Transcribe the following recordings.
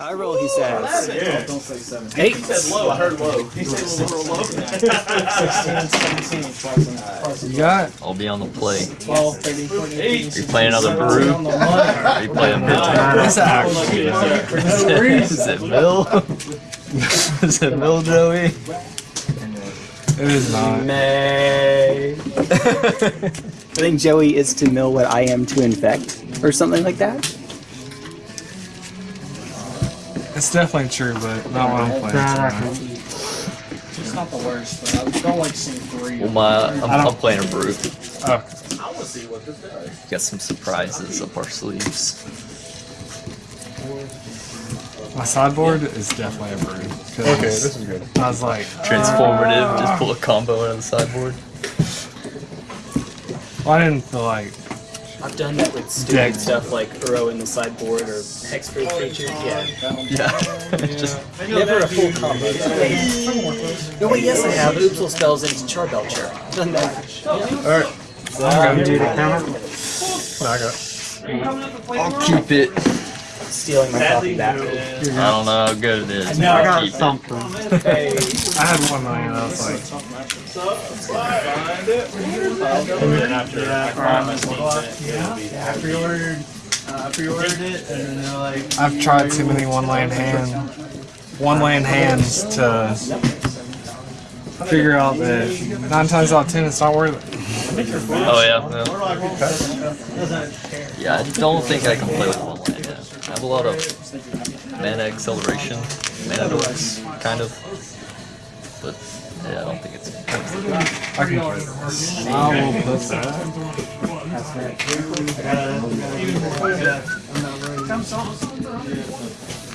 I roll, he says. Yeah. Don't say 17. Eight. He said low. I heard low. He said low. low. 16, 17, plus You got I'll be on the play. 12, 13, 14, 18, Are you playing another brew? on the money. Are you playing Bill? What's that actually? Is it Bill? Is it Bill Joey? It is not. May. I think Joey is to mill what I am to infect, or something like that. It's definitely true, but not what I'm playing. tonight. It's not the worst, but I don't like seeing three. Well, my I'm, I don't- I'm playing a brute. Oh, I want to see what this does. Got some surprises up our sleeves. my sideboard is definitely a brew. 'cause Okay, this is good. I was like, Transformative. Just ah. pull a combo out of the sideboard. well, I didn't feel like. I've done that with stupid Deck. stuff like Uro in the sideboard or Hexproof creature. Yeah. Yeah. It's just Never a full combo. No, wait, yes, I have. Oops All Spells into Charbelcher. Done that. Alright. I'm gonna do the camera. No, I got. I'll keep it. Stealing my copy back. I don't know how good it is. No, I got something. Hey, I had one million. I was like, Find it. And then after I promised me that it I pre-ordered, uh, I pre-ordered it, and then they're like, I've tried too many one land hand, one land hands to figure out that nine times out of ten it's not worth it. Oh yeah. Yeah. Yeah, I don't think I can play with one land. Yet. I have a lot of mana acceleration, mana dorks, kind of. But yeah, I don't think it's. I can play this. I will put that.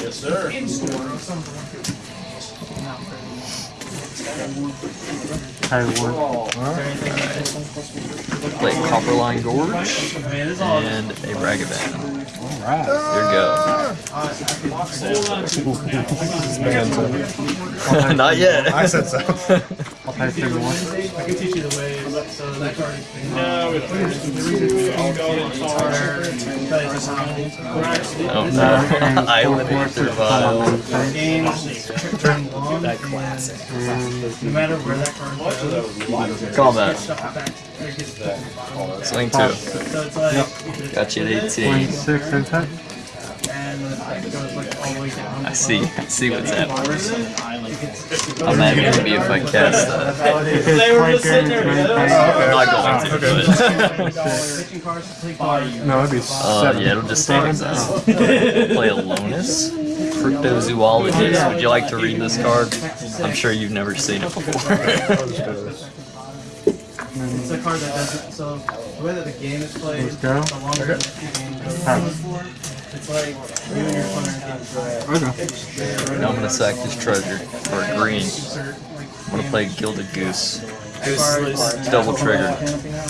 Yes, sir. Play Copperline Gorge and a Ragavan. Alright. There you go. Not yet. I said so. I'll pay three more. I can teach you the way, so that card is No, we don't. The reason we can long. That classic. No matter where that card goes, Combat. stuff back. It gets Swing two. So it's like, Got you at 18. Six attack. and it goes like all the way down. I see. I see what's happening. How mad would it be if I cast that? They were just sitting there together. I'm not going to, but. Pitching cards to play cards. No, it'd be Uh, seven. yeah, it'll just stay as that. Play a Lonis. Cryptozoologist. Would you like to read this card? I'm sure you've never seen it before. It's a card that doesn't. So the way that the game is played, Let's go. the longer that the game goes, it's like you and your opponent Okay. Now I'm gonna sack this treasure for a green. insert I'm gonna play Gilded Goose. Goose. Double trigger. canopy now.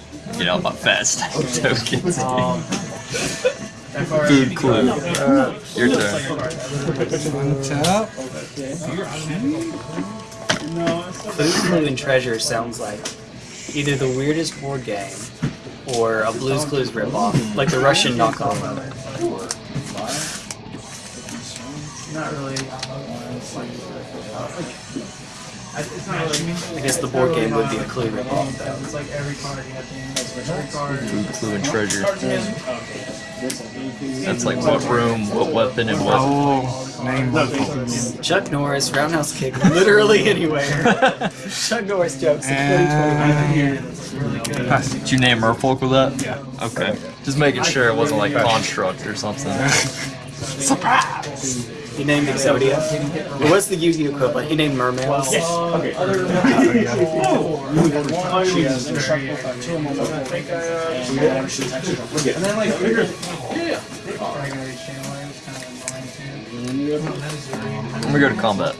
You know, my fast tokens. That card Food clue. Your turn. like a card that literally- Tap. Food Clue and Treasure sounds like either the weirdest board game or a Blue's Clues ripoff, like the Russian knockoff of it. Not really. I- it's not really. I guess the board game would be a Clue ripoff, though. It's like every card you have to use. Every card. Food clue and treasure. That's like what room, what weapon, and what. Oh, name multiple. Chuck Norris, roundhouse kick, literally anywhere. Chuck Norris jokes in 2020. And Did you name Merfolk with that? Yeah. Okay. Just making sure it wasn't like Construct or something. surprise. He named Exodia. What's the Yu-Gi-Oh equivalent? He named Mermaids. Yes. Oh. Okay. And then like bigger. Regular channel is kind of annoying too. That is very I'm gonna go to combat.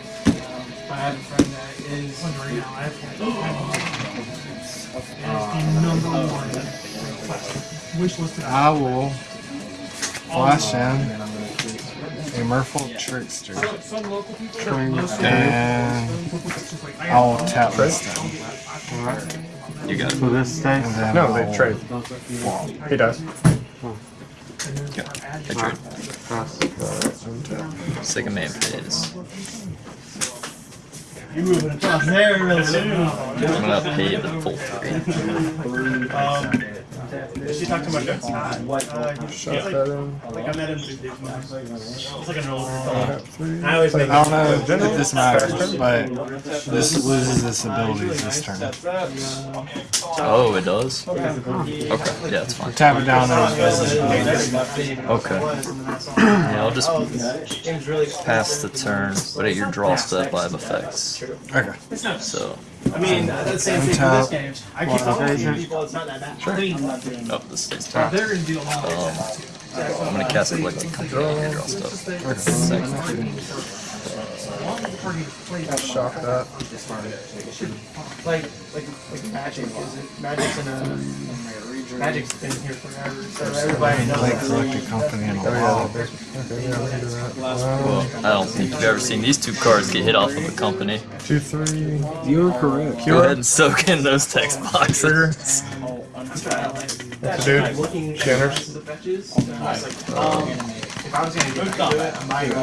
I have a friend that is. the number one. Wish listed. I will flash in a Merfolk Trickster. And I'll tap this down. You got it. this stays? And then No, they I'll- trade. He does. I trade. Pass. Second man phase. You're moving across there real soon. I'm gonna pay the full three. Um, did she talk too much? Uh, Shut that in. like I met him. It's like an older I fellow. have three. I always make I don't know if this matters, but this loses its abilities this turn. Oh, it does? Okay, yeah, it's fine. Tap it down and visit. Okay. Yeah, I'll just pass the turn, but at your draw step I have effects. Okay. So, I mean, that's the same thing for this game. I keep telling people it's not that bad. Sure. oh, this stays top. They're gonna do a lot. Um, I'm gonna cast Collected Company on your draw step. Second. Shock that. Like, like, like magic is magic's in a magic's been here forever. So everybody knows. That. collected company in a Oh, while. that base- Okay, yeah, we can do that. Well, I don't think you've ever seen these two cards get hit off of a company. Two, three. You are correct. Go ahead and soak in those text boxes. What's the dude? Scanners. Um, if I was gonna get into it, I might go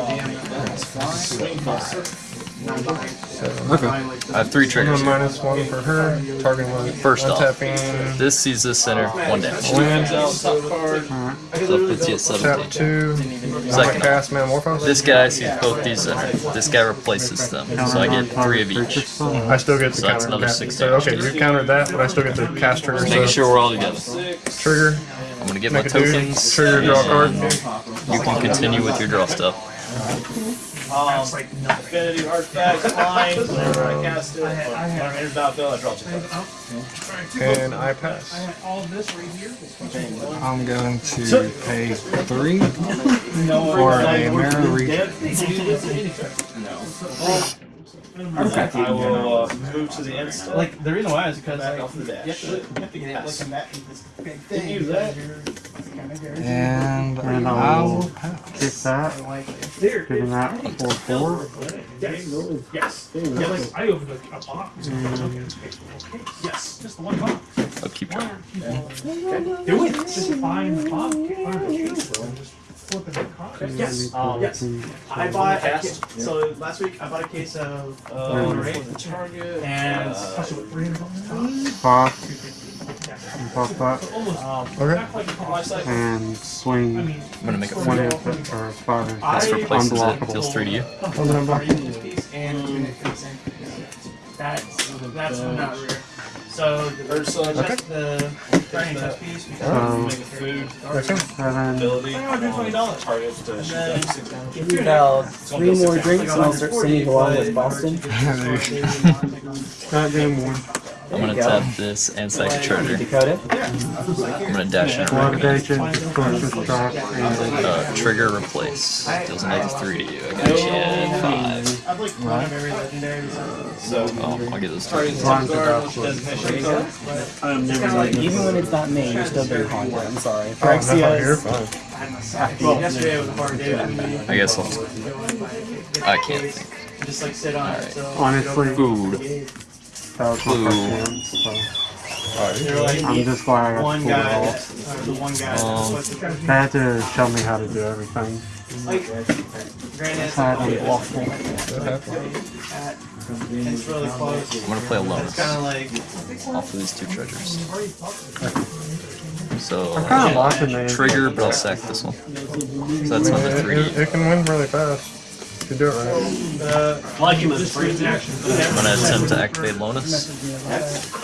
DM. Okay. I have three One triggers. here. minus one for her. Target one. First off, Untapping. This sees this center, one damage. Land. So puts you at Tap two. I'm Second. cast Metamorphose. This guy sees both these center. This guy replaces them. So I get three of each. I still get the So that's counter. another cast- six so, damage. okay, you countered that, but I still get the cast trigger. Making So sure we're all together. trigger. I'm gonna get my Make a dude. tokens. Trigger. Draw card. You can continue with your draw stuff. Um, Infinity Artifact, flying, whenever I cast it, or when I'm in battlefield, I draw two cards. And I pass. I had all this right here. I'm going to pay three for a Merrow re- I will uh, move to the instant. Like the reason why is because Back like, off the dash. you have to, you have to get like in that this big Can thing. you use that? and And I I'll will kick that, There. giving that four four. Yes. Yes. Yes. I opened a, a box. Yes, just the one box. I'll keep trying. Do it. Just find the box. Find the case. and Just flip it the card. Yes. Um, Yes. I bought a case. So last week I bought a case of uh, Lorraine and Touch it with three hundred dollars. Box, that, Almost. Okay. Not quite the cost. and swing I'm gonna make a one four. input or five input. This replaces it. Unblockable. Deals three to you. this piece and that's that's not rare. So diverse uh, okay. the training piece because um, make food okay. and then $20. Now three more drinks and I'll start singing along with Boston. Not damn more. I'm gonna tap this and Psychic Charger. I'm gonna dash in uh, Trigger replace. Deals another 3 to you. I got you 5. I'd like one of every legendary. So, oh, I'll get this. I'm never like even when it's not me, you're still very hard. I'm sorry. Oh, Phyrexia is. Well, yesterday was a hard day. I guess I'll. I can't think. Just like sit on. Right. Honestly, food. That was Blue. Right. I'm just glad I got one guy, um, the they had to show me how to do everything granted, it's So I had like, to walk full. at- it's really close. I'm gonna play It's Alonus kind of like off of these two treasures. So I'm kind of watching the trigger, but I'll sack this one. So that's another three. it, it can win really fast. If you do it right. uh, Like him as free action. I'm gonna attempt to activate Lonis.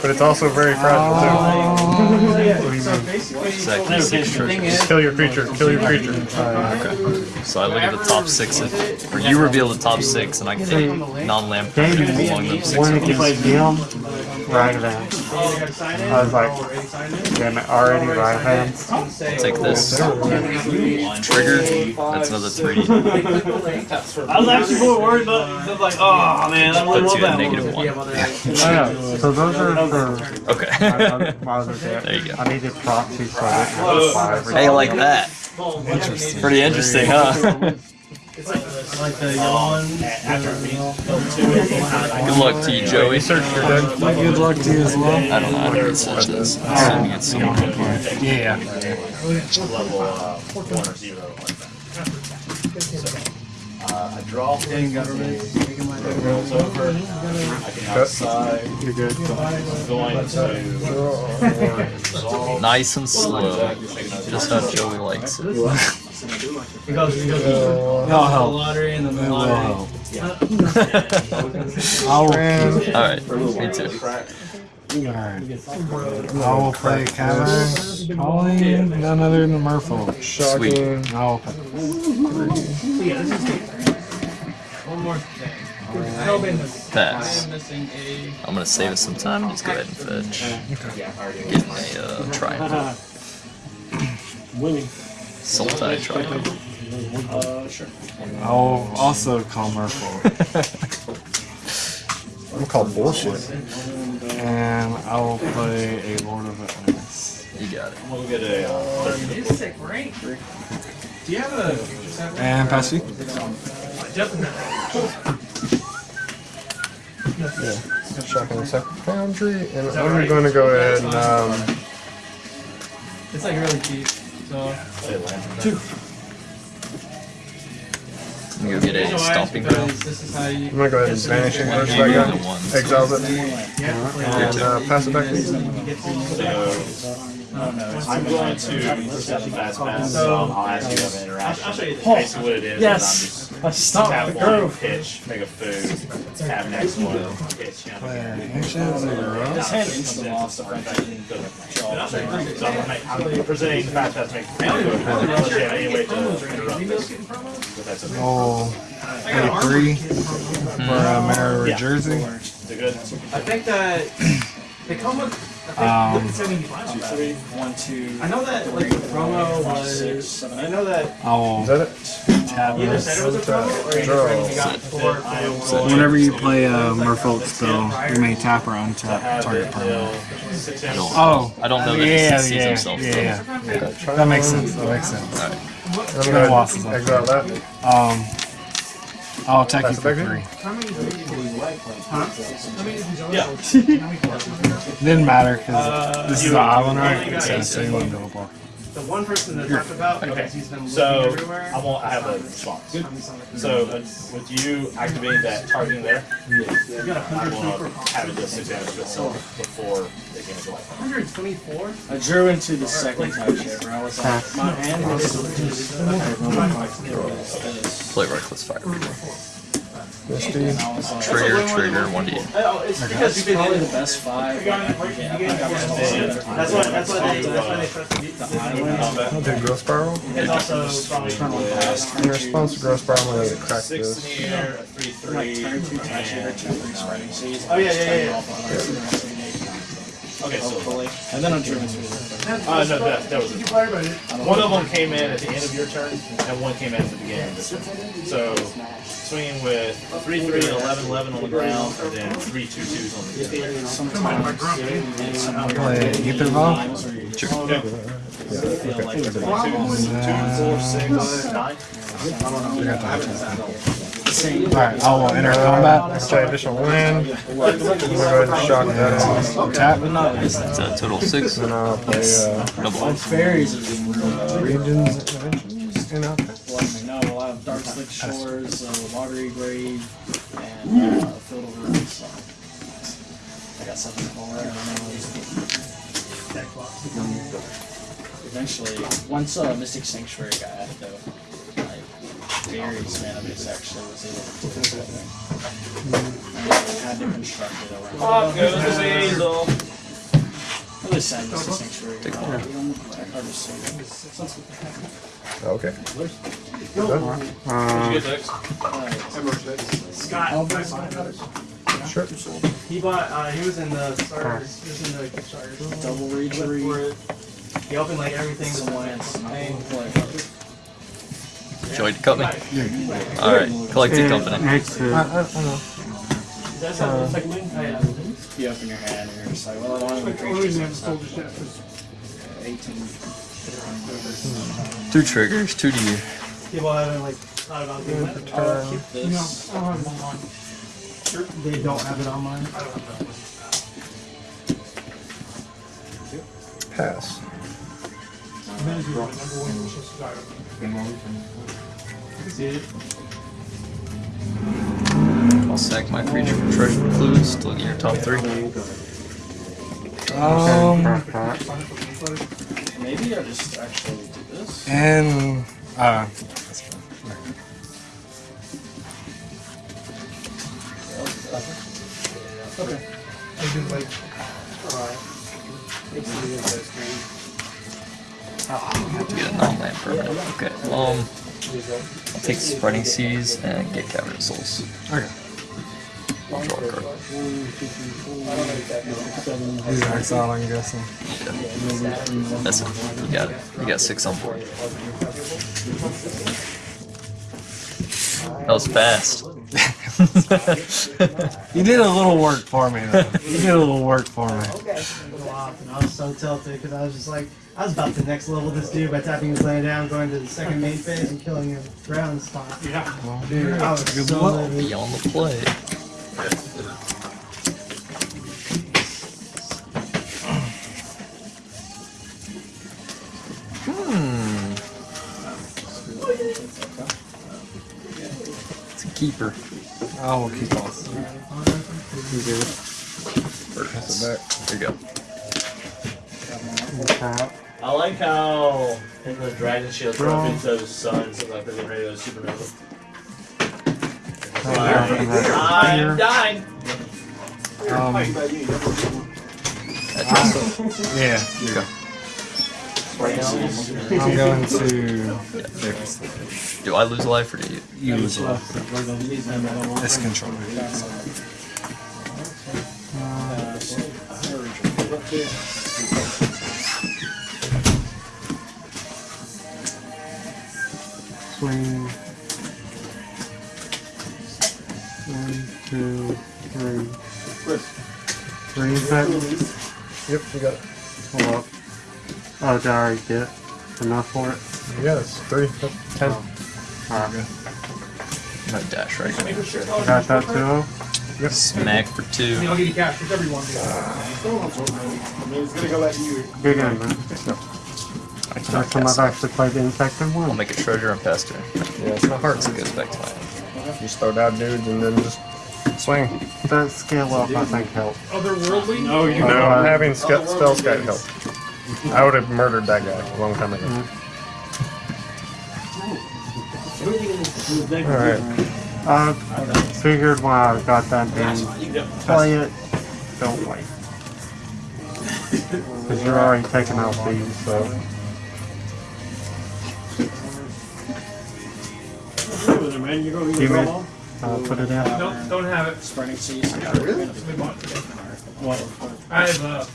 But it's also very fragile too. basically, Sack these six treasures. too. Kill your creature. Kill your creature. Okay. So I look at the top six, of, or you reveal the top six, and I can take non-land Game creatures among six. one against him, right then. you gotta sign it. I was like, already signed it. damn it, already right hand. Say, Take this. Trigger. That's another three. I was actually more worried about. I was like, oh man, I really Puts want you at that negative one. one. Oh yeah, so those are for Okay. my, my other. There you go. I needed proxy so I didn't to buy. Hey, like that. Pretty interesting, huh? It's like the yellow one. After me, those two, it kind of Good luck to you, Joey. Search your deck. Good luck to you as well. I don't know how to research this. I'm assuming it's someone. Yeah. level uh, one or zero like that. So, uh, I draw. Rolls over. I can outside. You're good. I'm going to resolve. Nice and slow. Just how Joey likes it. It goes, it goes That'll the help. lottery and then the It will lottery. help. I'll, Alright, me too. alright. I will play Cavern, calling none other than Merfolk. Sweet. I'll One more thing. Pass. I'm missing a. I'm gonna save us some time. Just go ahead and fetch. Get my uh, triangle. Sultai triangle. I'll also call Merfolk. I'm called bullshit. And I will play a Lord of Atlantis. You got it. We'll get a uh, 30 It's sick, right? Do you have a? And pass you. Shocking Sacred Foundry. And I'm going to go ahead and um, It's like really cheap. So. I'm gonna get a So stomping asked ground. because This is how you. I'm gonna go ahead and banish it first. Give I you got the uh, it and uh, pass it back uh, to you. So, I'm going to present the fast pass, so I'll ask you to have. I'll show you basically what it is. Yes. Is I'm just tap one, pitch, make a food, tap next one, pitch. Play Ancients or Gross. So I'm, make, I'm presenting the fast pass, make unless you have any way to interrupt this. If that's okay. I'll three for a Merrow Yeah. Reejerey. Good? I think that they come with. Um, I think seventy-five. Three, one, two. I know that like the promo was. I know that I will Is that it? Tap either said it was a promo or you just got four. Whenever you play a Merfolk spell, you may tap or untap target it permanent. till six inches. Oh, I don't know that yeah, he yeah, himself yeah, though. yeah. That makes sense. That makes sense. Alright. I'm gonna go ahead and exile that. Um, I'll attack you it for back three. Yeah. Didn't matter because this is an island, right? So, so you wouldn't be able to block. The one person that talked about because he's been looking So everywhere. I won't. I have a response. So uh, with you activating that targeting there, I will have it do six damage to itself before they can go. 124. I drew into the second touch here, where I was like, my hand was Play reckless fire. Misty. Trigger, trigger, one d. Oh, it's because you've been probably in the best five. You got it, you got it. That's why. That's why they. That's why they trust the I'll do Growth Spiral. It's also probably In response to Growth Spiral, I'm gonna crack this. in the air, a three three. and- Oh yeah, yeah, yeah. yeah. Okay, so And then I drew into the uh, no, that, that was it. One of them came in at the end of your turn, and one came in at the beginning of this turn. So swinging with three three and eleven eleven on the ground, and then three two twos on the ground. Play Ether Bomb. Two, two, four, six, nine. Alright, I will enter combat. Play additional wind. I'm gonna go ahead and shock that off. Tap. It's a total six. And I'll play uh, Double. fairies have been really Regions of Shores, uh, Watery Grave, and uh, Field of Ruins. So. I got something more. I don't know. Eventually, once uh, Mystic Sanctuary got added though, like, fairies, man, I just actually was able to do it. And I had to construct it around. Pop goes the Hazel. I really sad Mystic Sanctuary. Take one. Is so. Okay. Did you? Scott. Sure. He bought. Uh, he was in the starters. He was in the Kickstarter. Double For it. He opened like everything. Some lands. Play. Joey to cut me. Alright, collected company. Next to I, I, I know. That's how it's like. Yeah. Be up in your hand, and you're just like, well, I don't have a 18. Two triggers, two D. People haven't like thought about doing that. Turn. Keep this. I don't have them on. They don't have it on mine. Pass. I'll sack my creature for treasure clues to look at your top three. Um, Maybe I just actually do this. and uh, Have to get a non-land permanent. Okay. Um, I'll take Spreading Seas and get Cavern Souls. okay. Draw a. These are exiled, I'm guessing. That's it. You got it. You got six on board. That was fast. You did a little work for me. Though. You did a little work for me. Go off, and I was so tilted because I was just like, I was about to next level this dude by tapping his land down, going to the second main phase, and killing him ground spot. Yeah. Dude, I was Good so luck. Beyond the play. Keeper. I will keep on. Pass it back. There you go. Tap. I like how in the Dragon Shield trophies those suns look like they're ready to go supernova. I'm dying. Um, yeah, Okay. I'm going to Do I lose a life or do you? use left. This controller. Swing. One, two, three. Three is? Yep, we got it. Hold up. Oh, did I already get enough for it? Yeah, it's three. That's ten. Oh. Alright. No dash right Got that too? Smack for two. I'll give you cash for everyone. Uh, Big end, man. I cannot First time I've actually played the infected one. I'll make a treasure and pass turn. Yeah, it's not hard. So it goes back to my hand. Just throw down dudes and then just swing. That scale up, I think, helped. Otherworldly? No, you know, I'm having sc- Spellskite help. I would have murdered that guy a long time ago. Alright. I figured when I got that thing, play it, don't wait. Because you're already taking out these, so. You may uh, put it in. Don't, don't have it. Spreading seeds. Really? seas. I have uh,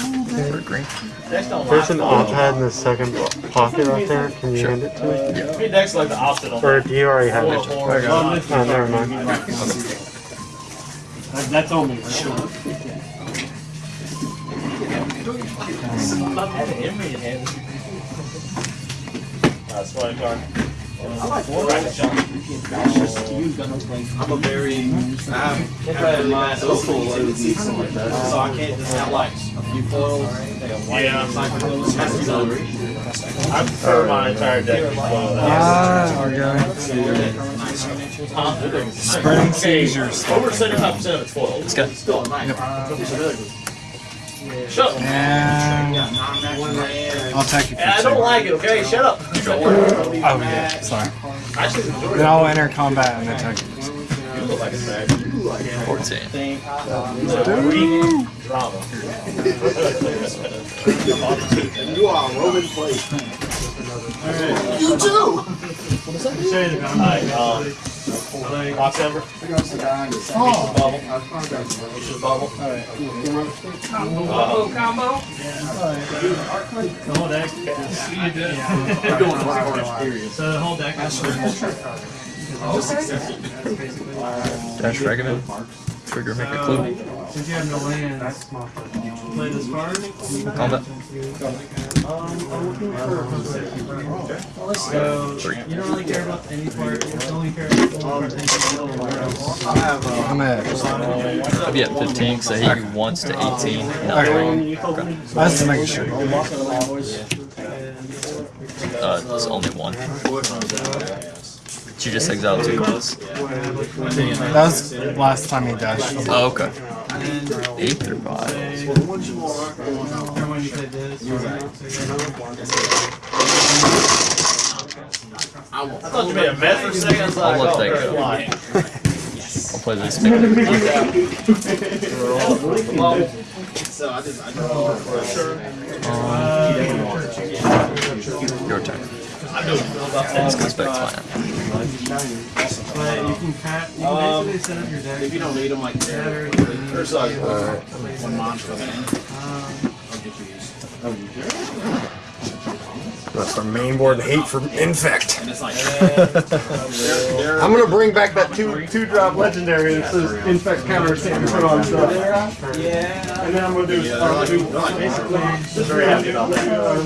For green. Dex don't There's like an iPad in the second pocket right there. Can you hand it to me? Me Dex like the opposite on Or do you already have it? horror. Oh, never mind. That's on me. That's why card. Dragon Shield. I'm a very, I have my social something like that, so I can't just have like a few foils. Yeah. Has to be. I prefer my entire deck to be. Ah, going seizures. Over seventy-five percent of it's foiled. This guy. Still nice. Shut up. And I'll take it. And I don't like it, okay? Shut up. Oh yeah, sorry. I should enjoy Then I'll enter combat and then take it. You look like a bag. 14. Drama. You are a Roman plate. You too! Alright, um, Box. Oh. Bubble. Bubble. Combo, combo. The whole deck. We're doing a lot of. So the whole deck is Dash Ragavan. Trigger, make a clue. Since you have no lands, play this card. Combat. I'm for. So you don't really care about any part. You only care about the part. I'm at. I'll be at 15 because I hit you to 18. Not Okay. I was just making sure. Uh, there's only one. Did you just exile two cards? That was last time he dashed. Oh, okay. Eight through five. Remember when you played? I thought you made a mess for a second. I'll let that go. I'll play this. Your turn. I'm doing This goes back to my But you can cat. You can basically set up your deck. If you don't need them like that, Better. or so. Alright. One monster. Um, I'll get you used. That's our main board hate from Infect. And it's like, I'm gonna bring back that two two drop legendary that says Infect counter can't put on stuff. yeah. And then I'm gonna do, I'm gonna do basically just very happy about that. Uh,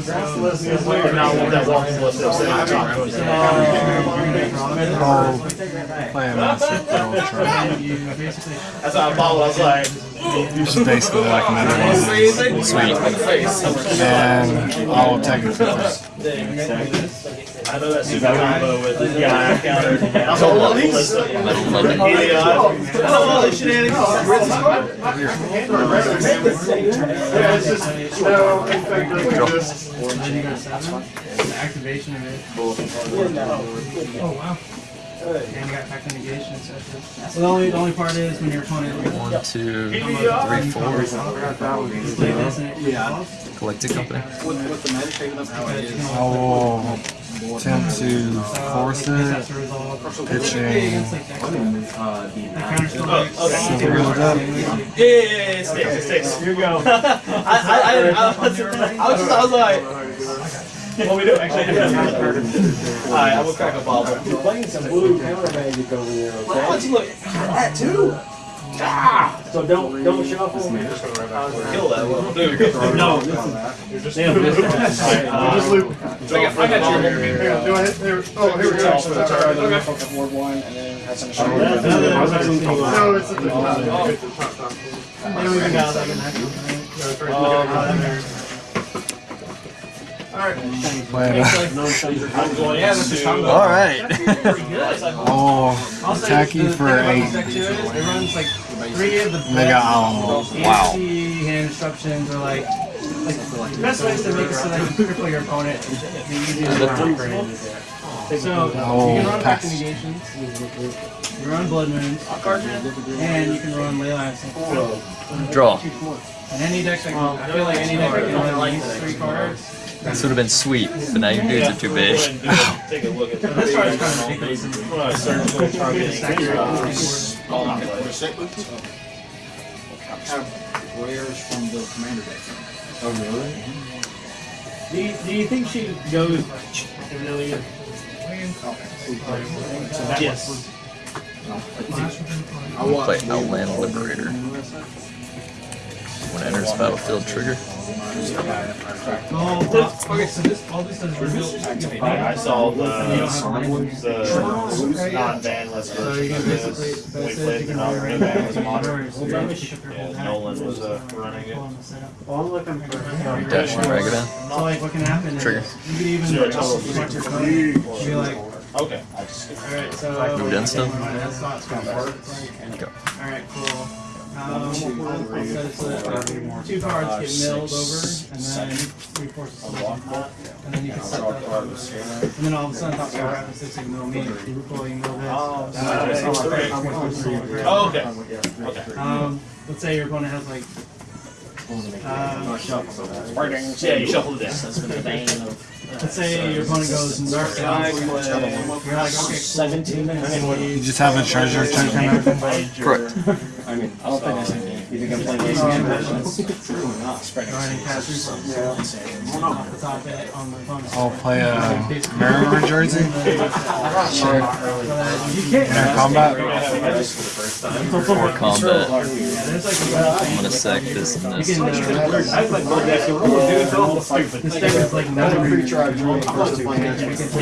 and now with that walking list, they'll say, I'm not doing that. Oh, play a massive battle. You basically. That's how I followed. I was like, Which is basically like another one. Sweet. And I'll take it for this. I know that super combo with the guy counter. I was like, well, these. Eleven. Oh, all these shenanigans. Yeah, it's just no Infect doesn't exist. Then you got seven. The activation of it. Oh wow. And you got pack negation. So so the only the only part is when your opponent One, two, three, four. is like this and it Yeah. Collected company. with, with the magic taking up how it is. I will attempt to force that's it, a result. pitching Uh, the That counter still Oh, breaks. okay. silver it up. Yeah, yeah, yeah, it sticks, it sticks. Here you go. I, I, I, I, was, I was just, I was like, what we do? Actually, Alright, I will crack a bottle. You're playing some blue counter magic over there, Why okay? don't you look at that too? Ah! So don't don't shuffle. Kill that one. Dude, No, this is damn, this Just loop. I got your Hang on, do I hit there? Oh, here we go. Okay. Ward one, and then has some No, it's oh, at the top. Oh. It's at the top, top. They don't even got like. I'm going into. Alright. Oh, attack for eight. It runs like three of the Mega Alamo. Wow. hand instructions are like, like best ways to make it so that you cripple your opponent. The easiest way to upgrade. So you can run pack negations, you run blood moons, and you can run ley lines. Draw. And any deck that I feel like any deck that can run these three cards. This would have been sweet, but now your dudes are too big. Take a look at This card is kind of ridiculous. When I surgical targeting. have rares from the commander deck. Do you, do you think she goes really? Yes. I watched Play Outland Liberator. When enters battlefield trigger. Oh, okay, so this, all this does is activate. I saw the, You don't have language. the non-banless version of this. We played you the can non-banless modern. Yeah, Yeah, Nolan was uh, running it. Well, I'm looking for. Dash and Ragavan. So like what can happen Trigger. you could even Zero total. select your opponent, be like, Okay. alright, so. Moved in still? That's not gonna work. Go. Alright, cool. Um, I'll set it so that uh, two cards get milled over and then three forces select that. And then you can set that up. And then all of a sudden, top card happens to mill me, you pull, you mill this. Oh, That's nice. how I play four, three, three. Oh, okay. Okay. Um, let's say your opponent has like. Uh, Yeah, you shuffle it down. That's been a bane of let's say your opponent goes Narc down. You're like, okay, seventeen minutes. You just have a treasure token open. Correct. I mean, I don't think there's anything. Grinding cast resources. Off the top of it on my phone. I'll play a Merrow Reejerey. You can't. In our combat. For combat, I'm gonna sack this and this. This deck is like another creature I drew in the first two games.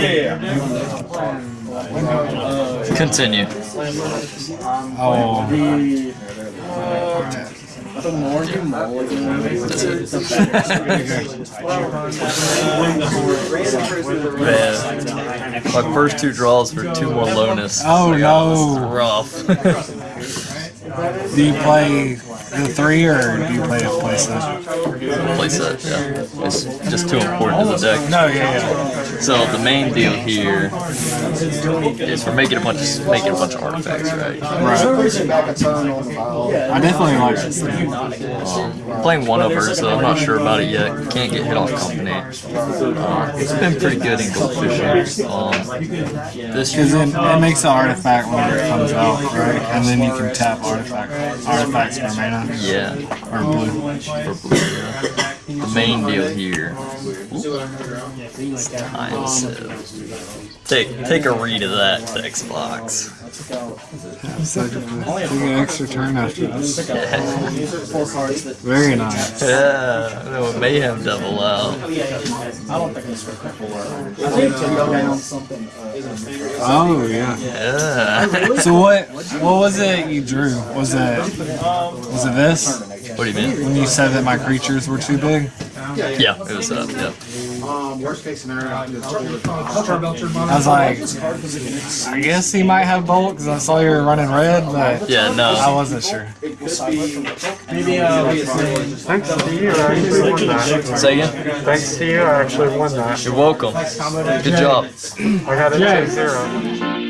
Continue. Oh, The more you mulligan, the Man, my first two draws were two more lowness. Oh, no. Rough. do you play the three or do you play a playset? Playset, yeah. It's just too important to the deck. No, yeah, yeah. So the main deal here is we're making a bunch of making a bunch of artifacts, right? Right. Pushing back a turn on the bottle. I definitely like this thing. Um, playing one over, so I'm not sure about it yet. Can't get hit off company. Uh, it's been pretty good in goldfish. Um, this Because it, it makes an artifact when it comes out, right? And then you can tap artifact artifacts for mana yeah, or blue. for blue. Yeah. The main deal here. Time save. Take take a read of that text box. So take an extra turn after this. four cards that Very nice. Yeah, no, mayhem double out. I don't think it's for four. I think to go down. Oh yeah. Yeah. So what what was it you drew? Was it was it this? What do you mean? When you said that my creatures were too big? Yeah, it was uh, yeah. Um, worst case scenario, I'll just do it. I was like, I guess he might have bolt because I saw you were running red, but Yeah, no. I wasn't sure. Maybe uh, Thanks to you, I actually won that. Say again. Thanks to you, I actually won that. You're welcome. Good job. I got a to zero.